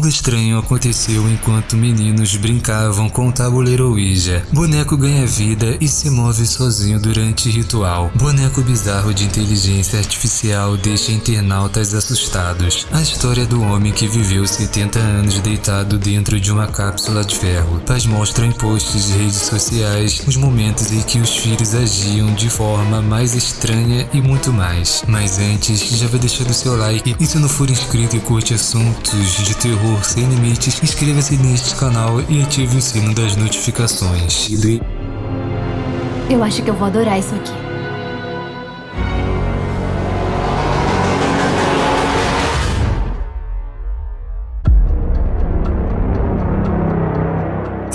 Algo estranho aconteceu enquanto meninos brincavam com o tabuleiro Ouija. Boneco ganha vida e se move sozinho durante ritual. Boneco bizarro de inteligência artificial deixa internautas assustados. A história do homem que viveu 70 anos deitado dentro de uma cápsula de ferro. Pais mostram em posts de redes sociais os momentos em que os filhos agiam de forma mais estranha e muito mais. Mas antes, já vai deixando seu like e se não for inscrito e curte assuntos de terror sem limites, inscreva-se neste canal e ative o sino das notificações. Eu acho que eu vou adorar isso aqui.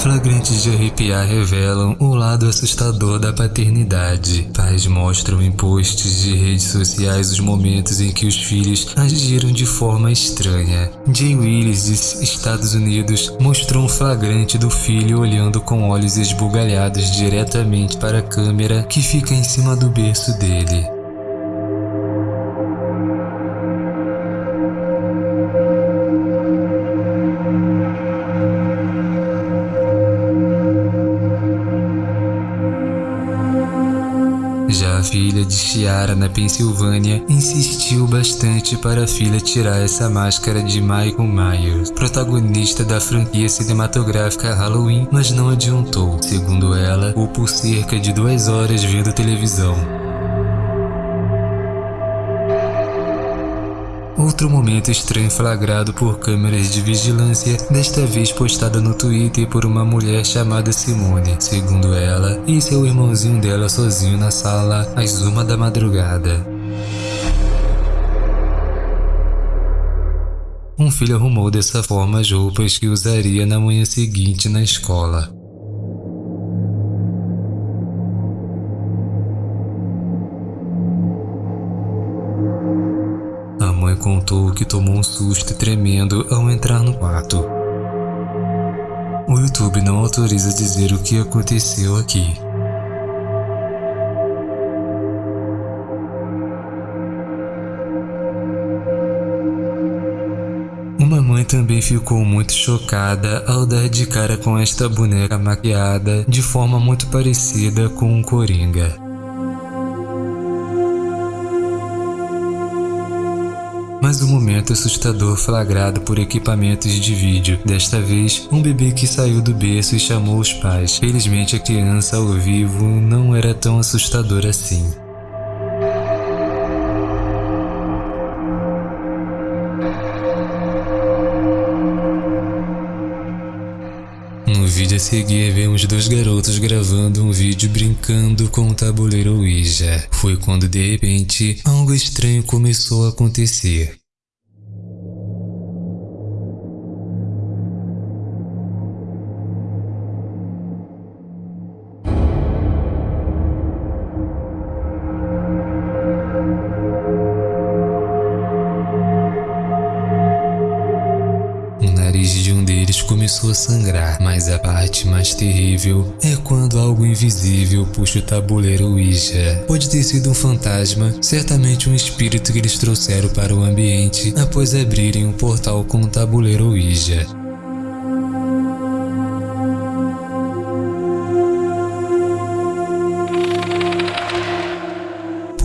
Flagrantes de arrepiar revelam o lado assustador da paternidade. Pais mostram em posts de redes sociais os momentos em que os filhos agiram de forma estranha. Jay Willis, dos Estados Unidos, mostrou um flagrante do filho olhando com olhos esbugalhados diretamente para a câmera que fica em cima do berço dele. Já a filha de Chiara na Pensilvânia insistiu bastante para a filha tirar essa máscara de Michael Myers, protagonista da franquia cinematográfica Halloween, mas não adiantou. Segundo ela, ou por cerca de duas horas vendo televisão. Outro momento estranho flagrado por câmeras de vigilância, desta vez postada no Twitter por uma mulher chamada Simone. Segundo ela, e seu irmãozinho dela sozinho na sala às uma da madrugada. Um filho arrumou dessa forma as roupas que usaria na manhã seguinte na escola. Contou que tomou um susto tremendo ao entrar no quarto. O YouTube não autoriza dizer o que aconteceu aqui. Uma mãe também ficou muito chocada ao dar de cara com esta boneca maquiada de forma muito parecida com um coringa. Mas um momento assustador flagrado por equipamentos de vídeo. Desta vez, um bebê que saiu do berço e chamou os pais. Felizmente a criança ao vivo não era tão assustador assim. A seguir, vemos dois garotos gravando um vídeo brincando com o tabuleiro Ouija. Foi quando de repente, algo estranho começou a acontecer. Nariz de um deles começou a sangrar, mas a parte mais terrível é quando algo invisível puxa o tabuleiro Ouija. Pode ter sido um fantasma, certamente um espírito que eles trouxeram para o ambiente após abrirem um portal com o tabuleiro Ouija.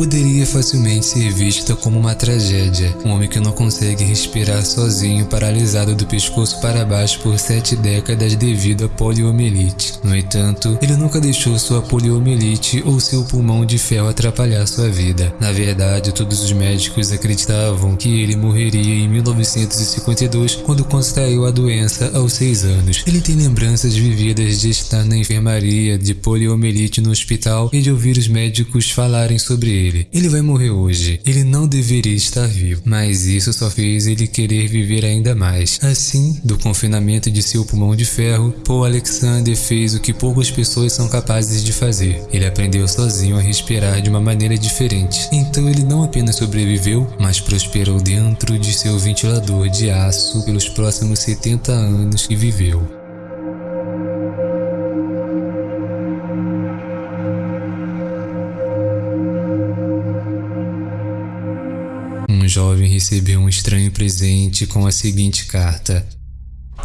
Poderia facilmente ser vista como uma tragédia. Um homem que não consegue respirar sozinho, paralisado do pescoço para baixo por sete décadas devido a poliomielite. No entanto, ele nunca deixou sua poliomielite ou seu pulmão de ferro atrapalhar sua vida. Na verdade, todos os médicos acreditavam que ele morreria em 1952 quando contraiu a doença aos seis anos. Ele tem lembranças vividas de estar na enfermaria de poliomielite no hospital e de ouvir os médicos falarem sobre ele ele. Ele vai morrer hoje. Ele não deveria estar vivo, mas isso só fez ele querer viver ainda mais. Assim, do confinamento de seu pulmão de ferro, Paul Alexander fez o que poucas pessoas são capazes de fazer. Ele aprendeu sozinho a respirar de uma maneira diferente. Então ele não apenas sobreviveu, mas prosperou dentro de seu ventilador de aço pelos próximos 70 anos que viveu. Um jovem recebeu um estranho presente com a seguinte carta: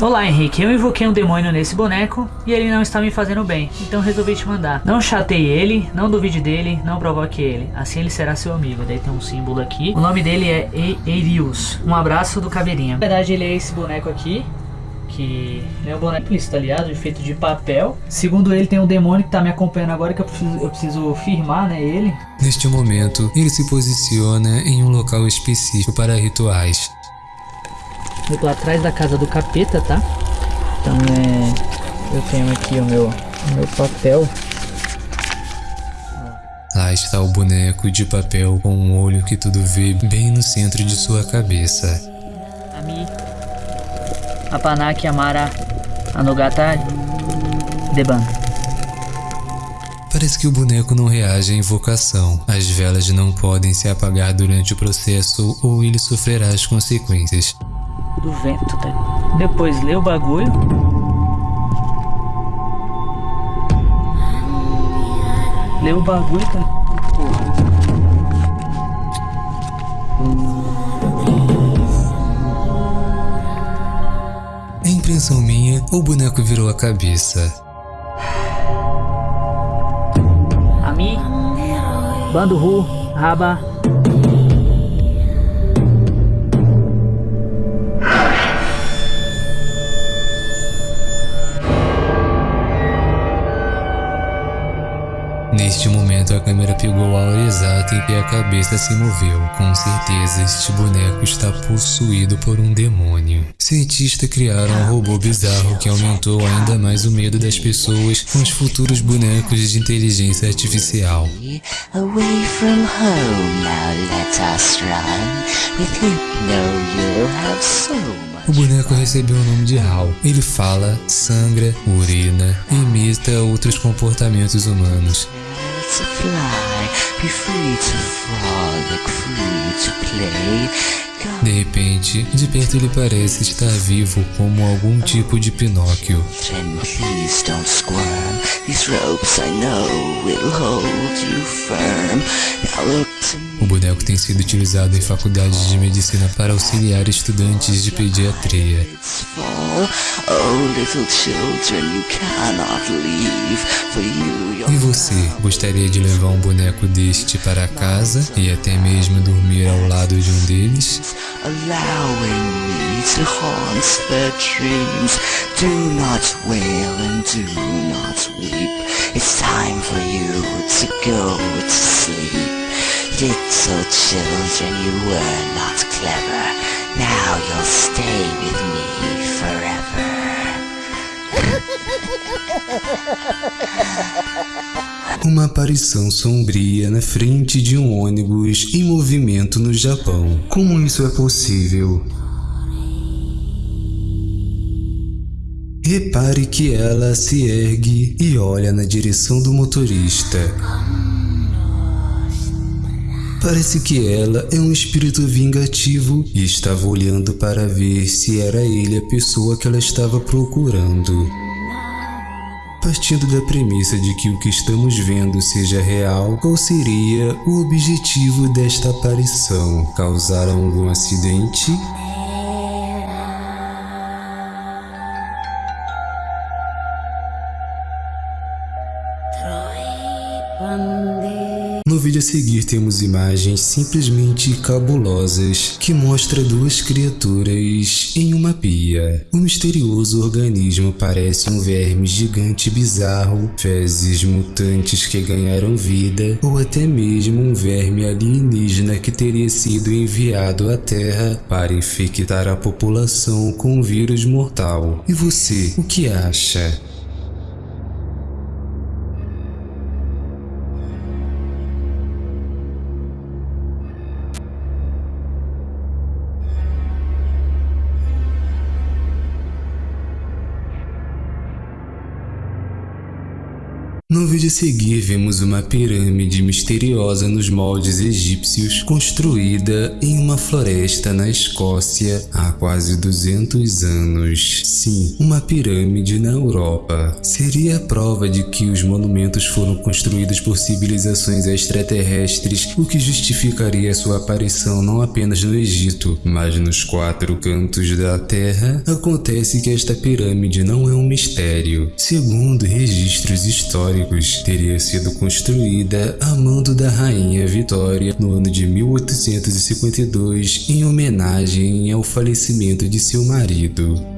Olá Henrique, eu invoquei um demônio nesse boneco e ele não está me fazendo bem, então resolvi te mandar. Não chateie ele, não duvide dele, não provoque ele, assim ele será seu amigo. Daí tem um símbolo aqui. O nome dele é Eirius. Um abraço do Caveirinha. Na verdade ele é esse boneco aqui, que é um boneco isso, tá ligado? Feito de papel. Segundo ele, tem um demônio que tá me acompanhando agora que eu preciso, eu preciso firmar, né, ele. Neste momento, ele se posiciona em um local específico para rituais. Eu tô atrás da casa do capeta, tá? Então é. Eu tenho aqui o meu, o meu papel. Lá está o boneco de papel com um olho que tudo vê bem no centro de sua cabeça. Apanaki Amara Anogata Deban. Parece que o boneco não reage à invocação. As velas não podem se apagar durante o processo ou ele sofrerá as consequências do vento, tá? Depois lê o bagulho. Lê o bagulho, cara. Impressão minha, o boneco virou a cabeça. Ami, Bando Ru, Raba, Neste momento a câmera pegou a hora exata em que a cabeça se moveu. Com certeza este boneco está possuído por um demônio. Cientistas criaram um robô bizarro que aumentou ainda mais o medo das pessoas com os futuros bonecos de inteligência artificial. O boneco recebeu o nome de Hal. Ele fala, sangra, urina e imita outros comportamentos humanos to fly, be free to frolic, free to play. De repente, de perto ele parece estar vivo como algum tipo de Pinóquio. O boneco tem sido utilizado em faculdades de medicina para auxiliar estudantes de pediatria. E você, gostaria de levar um boneco deste para casa e até mesmo dormir ao lado de um deles? Allowing me to haunt their dreams. Do not wail and do not weep. It's time for you to go to sleep. Little children, you were not clever. Now you'll stay with me forever. Uma aparição sombria na frente de um ônibus em movimento no Japão. Como isso é possível? Repare que ela se ergue e olha na direção do motorista. Parece que ela é um espírito vingativo e estava olhando para ver se era ele a pessoa que ela estava procurando. Partindo da premissa de que o que estamos vendo seja real, qual seria o objetivo desta aparição? Causar algum acidente? Vídeo a seguir temos imagens simplesmente cabulosas que mostra duas criaturas em uma pia. O misterioso organismo parece um verme gigante bizarro, fezes mutantes que ganharam vida ou até mesmo um verme alienígena que teria sido enviado à Terra para infectar a população com um vírus mortal. E você, o que acha? No vídeo a seguir vemos uma pirâmide misteriosa nos moldes egípcios construída em uma floresta na Escócia há quase 200 anos. Sim, uma pirâmide na Europa. Seria a prova de que os monumentos foram construídos por civilizações extraterrestres, o que justificaria sua aparição não apenas no Egito, mas nos quatro cantos da Terra. Acontece que esta pirâmide não é um mistério. Segundo registros históricos, teria sido construída a mando da rainha Vitória no ano de 1852 em homenagem ao falecimento de seu marido.